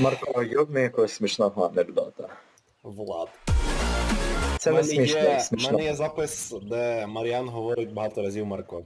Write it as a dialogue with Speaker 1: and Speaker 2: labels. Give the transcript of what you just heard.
Speaker 1: Марко, йобни якогось смішного анекдота.
Speaker 2: Влад.
Speaker 1: Це
Speaker 2: У
Speaker 1: не смішно, як
Speaker 2: мене є запис, де Мар'ян говорить багато разів Марко.